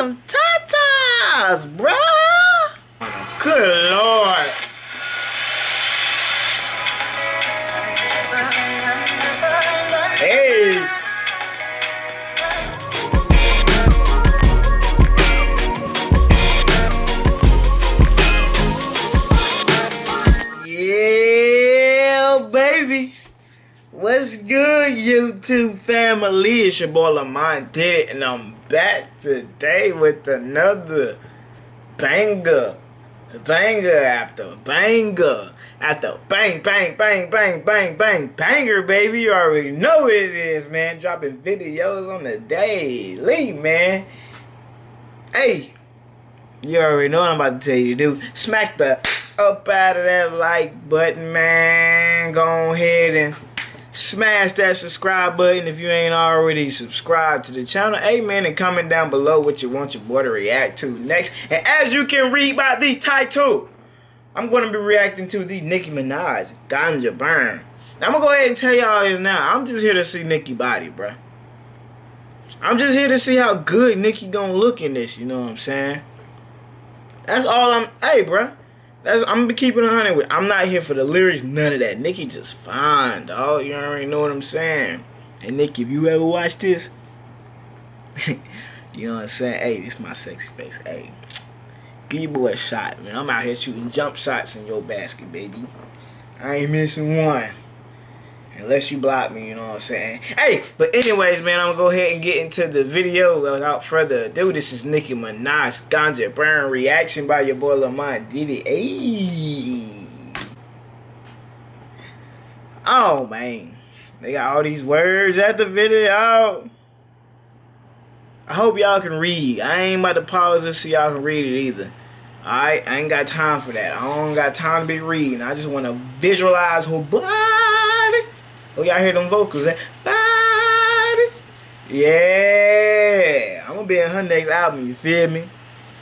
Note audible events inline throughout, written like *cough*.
some tatas, bruh. Good lord. Hey. Yeah, baby. What's good, YouTube family? It's your boy Lamont did it, and I'm back today with another banger. Banger after banger. After bang, bang, bang, bang, bang, bang, banger, baby. You already know what it is, man. Dropping videos on the daily, man. Hey, you already know what I'm about to tell you to do. Smack the up out of that like button, man. Go ahead and smash that subscribe button if you ain't already subscribed to the channel. Man, and comment down below what you want your boy to react to next. And as you can read by the title, I'm going to be reacting to the Nicki Minaj Ganja Burn. Now, I'm going to go ahead and tell y'all this now. I'm just here to see Nicki body, bruh. I'm just here to see how good Nicki gonna look in this, you know what I'm saying? That's all I'm, hey, bruh. That's I'm gonna be keeping a hundred with. I'm not here for the lyrics, none of that. Nicki just fine, dog. You already know what I'm saying. And Nicki, if you ever watch this, *laughs* you know what I'm saying. Hey, this my sexy face. Hey, give your boy a shot, man. I'm out here shooting jump shots in your basket, baby. I ain't missing one. Unless you block me, you know what I'm saying? Hey, but anyways, man, I'm gonna go ahead and get into the video without further ado. This is Nicki Minaj Ganja Burn reaction by your boy Lamont Diddy. Oh man. They got all these words at the video. I hope y'all can read. I ain't about to pause this so y'all can read it either. Alright, I ain't got time for that. I don't got time to be reading. I just want to visualize who. Oh, y'all hear them vocals? Eh? Body. Yeah. I'm to be in her next album, you feel me?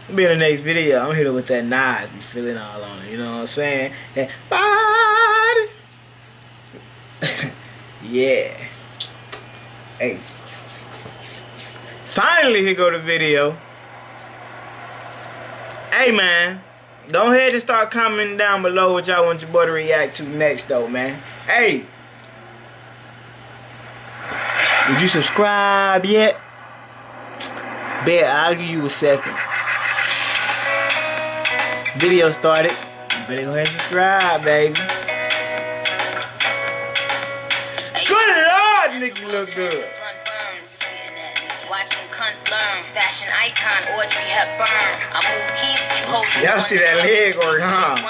I'm be in the next video. I'm here with that knife. You feeling all on it. You know what I'm saying? Body. *laughs* yeah. Hey. Finally, here go the video. Hey, man. Don't ahead and start commenting down below what y'all want your boy to react to next, though, man. Hey. Did you subscribe yet? Bet, I'll give you a second. Video started. You better go ahead and subscribe, baby. Good Lord, Nicki look good. Fashion icon Audrey Hepburn. I move keys, you hold Y'all see that leg work, huh?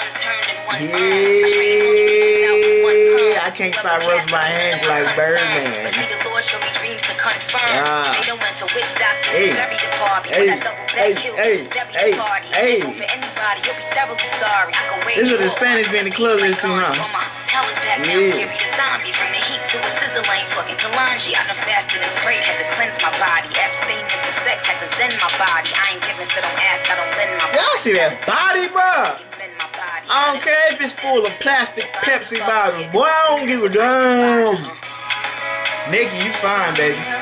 Yeah, I can't stop rubbing my hands like Birdman. Ah. Hey, hey, hey, hey, hey, hey. This is what the Spanish be in the club is too, huh? Yeah. I done fasted and prayed, had to cleanse my body. Abstain from sex, had to zen my body. I ain't giving, so don't ask, I don't lend my body. Y'all see that body, bro? I don't care if it's full of plastic Pepsi bottles. Boy, I don't give a damn. Nicki, you fine, baby.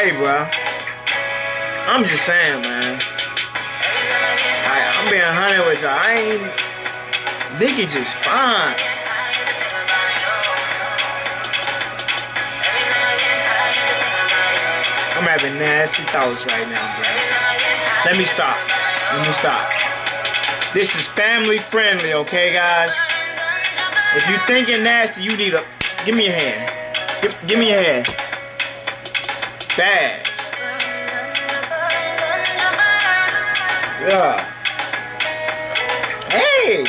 Hey, bro. I'm just saying, man. I, I'm being honest with y'all. I ain't. Nicki just fine. I'm having nasty thoughts right now, bro. Let me stop. Let me stop. This is family friendly, okay, guys? If you're thinking nasty, you need a... Give me your hand. Give, give me your hand. Bad. Yeah. Hey!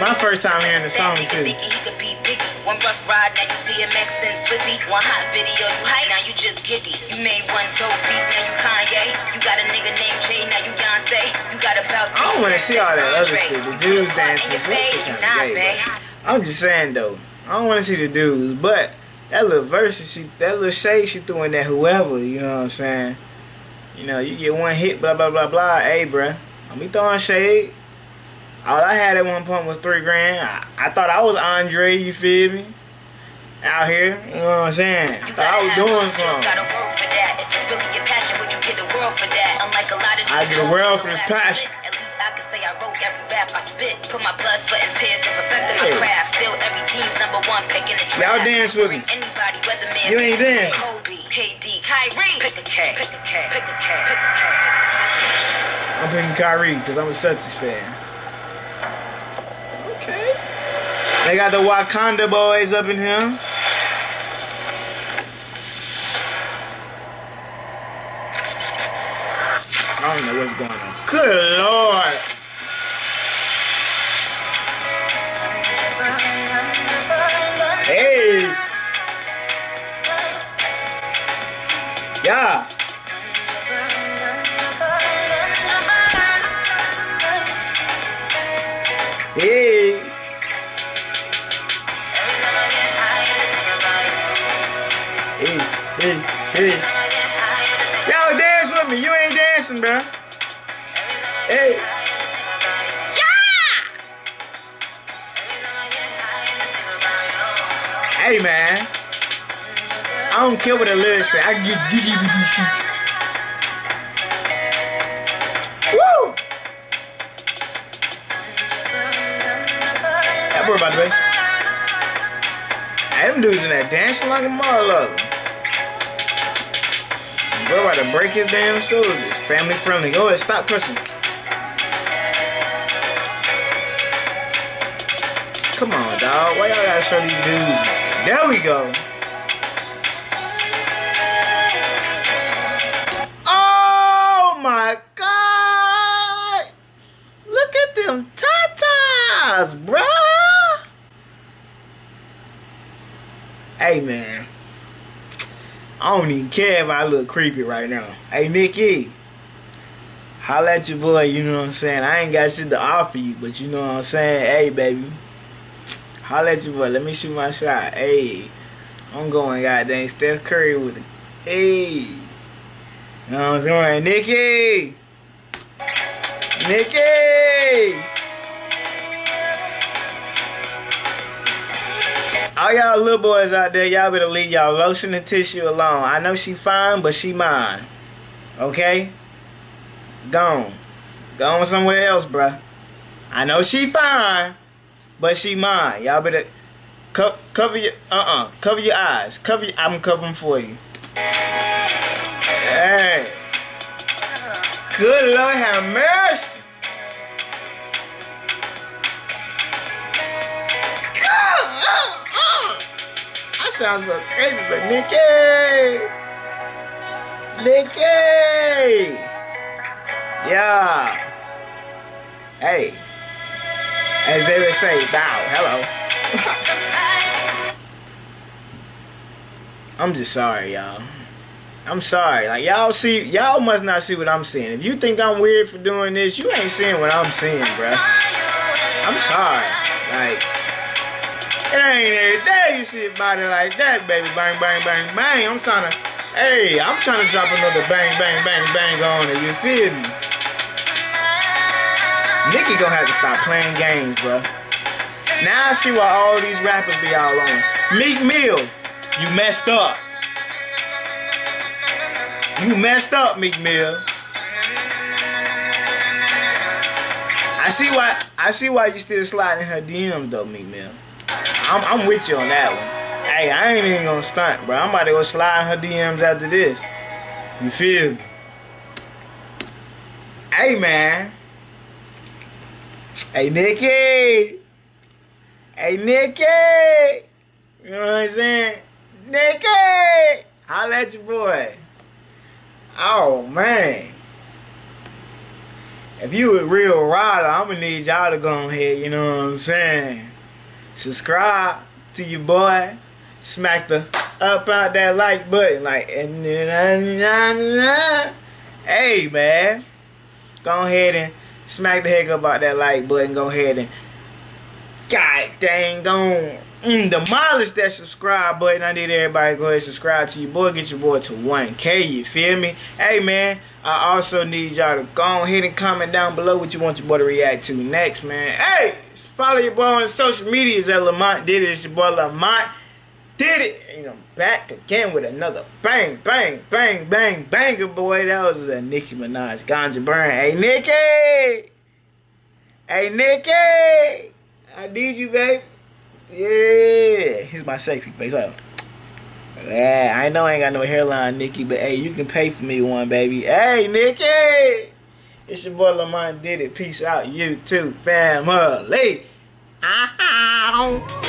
My first time hearing the song, too. One rough ride, now you DMX and Swizzy. One hot video, you hype, now you just giddy. You made one dope beat, now you Kanye. You got a nigga named Jay, now you Beyonce. You got about I don't want to see all that other shit. The dudes dancing, that shit kind of gay, I'm just saying though, I don't want to see the dudes, but that little verse, she, that little shade she threw in that whoever, you know what I'm saying? You know, you get one hit, blah blah blah blah. Hey, bruh, I'm be throwing shade. All I had at one point was three grand. I, I thought I was Andre, you feel me? Out here, you know what I'm saying? I thought I was doing something. I get the world for this passion. I could say I wrote every rap I spit. Put my blood, sweat, and tears and perfected my Y'all dance with me. Anybody, weatherman, you ain't dancing. Kobe, KD, Kyrie. Pick a K. Pick a K. Pick a K. Pick a K. I'm picking Kyrie because I'm a Celtics fan. Okay. They got the Wakanda boys up in here. I don't know what's going on. Good lord. Yeah. Hey. Hey, hey, hey. Y'all dance with me. You ain't dancing, bro. Hey. Yeah! Hey man, I don't care what the lyrics say. I can get jiggy with these. Woo! That boy by the way. Them dudes in that dancing like a motherfucker. Bro about to break his damn shoulders. Family friendly. Go ahead, stop pushing. Come on, dog. Why y'all gotta show these dudes? There we go. Them tatas, bruh. Hey, man. I don't even care if I look creepy right now. Hey, Nicki. Holla at your boy, you know what I'm saying? I ain't got shit to offer you, but you know what I'm saying? Hey, baby. Holla at your boy. Let me shoot my shot. Hey, I'm going goddamn Steph Curry with it. Hey. You know what I'm saying? Nicki! Nicki! All y'all little boys out there, y'all better leave y'all lotion and tissue alone. I know she fine, but she mine. Okay? Gone. Gone somewhere else, bruh. I know she fine, but she mine. Y'all better co cover your uh-uh. Cover your eyes. Cover your, I'm covering for you. Hey. Good Lord have mercy. I sound so crazy, but Nicki. Nicki. Yeah. Hey. As they would say, bow, hello. *laughs* I'm just sorry, y'all. I'm sorry. Like, y'all see, y'all must not see what I'm seeing. If you think I'm weird for doing this, you ain't seeing what I'm seeing, bruh. I'm sorry. Like, it ain't every day you see a body like that, baby. Bang, bang, bang, bang. I'm trying to, hey, I'm trying to drop another bang, bang, bang, bang on it. You feel me? Nicki gonna have to stop playing games, bro. Now I see why all these rappers be all on. Meek Mill, you messed up. You messed up, Meek Mill. I see why I see why you still sliding her DMs though, Meek Mill. I'm, I'm with you on that one. Hey, I ain't even gonna stunt, bro. I'm about to go slide her DMs after this. You feel me? Hey, man. Hey, Nicki. Hey, Nicki. You know what I'm saying? Nicki. Holla at your boy. Oh, man. If you a real rider, I'm to need y'all to go ahead, you know what I'm saying? Subscribe to your boy. Smack the up out that like button. Like, and then, hey, man. Go ahead and smack the heck up out that like button. Go ahead and God dang on mm, demolish that subscribe button. I need everybody go ahead and subscribe to your boy. Get your boy to 1K. You feel me? Hey, man. I also need y'all to go ahead and comment down below what you want your boy to react to next, man. Hey, follow your boy on social medias at Lamont Did It. It's your boy Lamont Did It. And I'm back again with another bang, bang, bang, bang, banger, boy. That was a Nicki Minaj Ganja Burn. Hey, Nicki! Hey, Nicki! I need you, babe. Yeah. Here's my sexy face. Oh. Yeah, I know I ain't got no hairline, Nicki, but hey, you can pay for me one, baby. Hey, Nicki! It's your boy Lamont Did It. Peace out, you too, family. Ow.